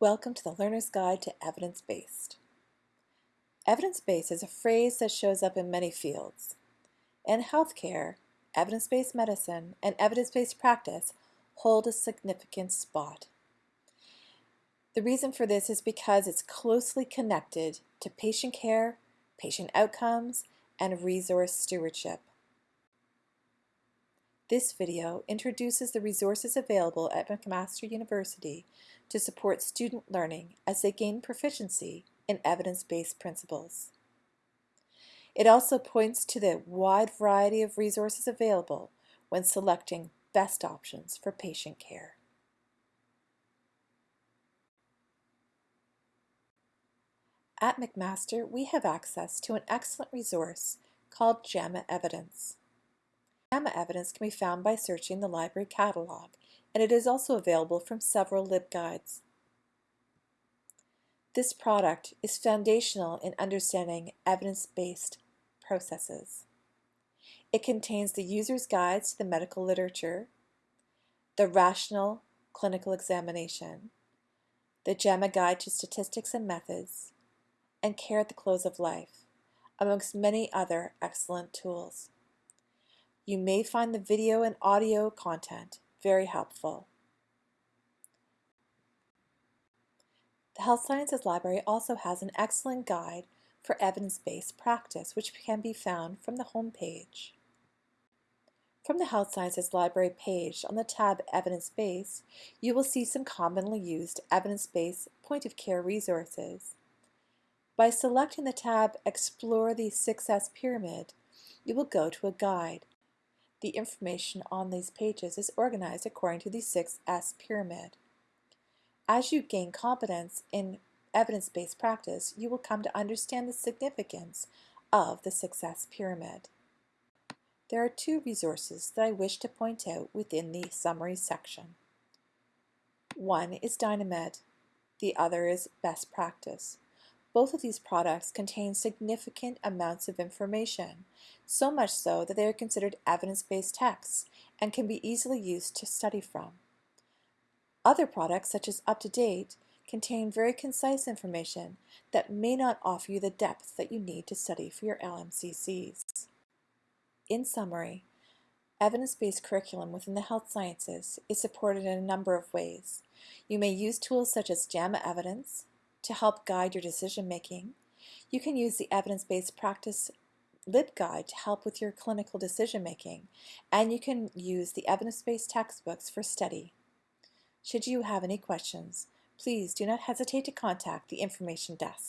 Welcome to the Learner's Guide to Evidence-Based. Evidence-based is a phrase that shows up in many fields. In healthcare, evidence-based medicine and evidence-based practice hold a significant spot. The reason for this is because it's closely connected to patient care, patient outcomes, and resource stewardship. This video introduces the resources available at McMaster University to support student learning as they gain proficiency in evidence-based principles. It also points to the wide variety of resources available when selecting best options for patient care. At McMaster, we have access to an excellent resource called JAMA Evidence. JAMA evidence can be found by searching the library catalog, and it is also available from several LibGuides. This product is foundational in understanding evidence-based processes. It contains the user's guides to the medical literature, the rational clinical examination, the JAMA Guide to Statistics and Methods, and Care at the Close of Life, amongst many other excellent tools. You may find the video and audio content very helpful. The Health Sciences Library also has an excellent guide for evidence-based practice, which can be found from the home page. From the Health Sciences Library page on the tab Evidence Based, you will see some commonly used evidence-based point-of-care resources. By selecting the tab Explore the 6S Pyramid, you will go to a guide the information on these pages is organized according to the 6S pyramid. As you gain competence in evidence-based practice, you will come to understand the significance of the 6S pyramid. There are two resources that I wish to point out within the summary section. One is Dynamed, the other is Best Practice. Both of these products contain significant amounts of information, so much so that they are considered evidence-based texts and can be easily used to study from. Other products, such as UpToDate, contain very concise information that may not offer you the depth that you need to study for your LMCCs. In summary, evidence-based curriculum within the health sciences is supported in a number of ways. You may use tools such as JAMA Evidence, to help guide your decision making. You can use the evidence-based practice LibGuide to help with your clinical decision making, and you can use the evidence-based textbooks for study. Should you have any questions, please do not hesitate to contact the information desk.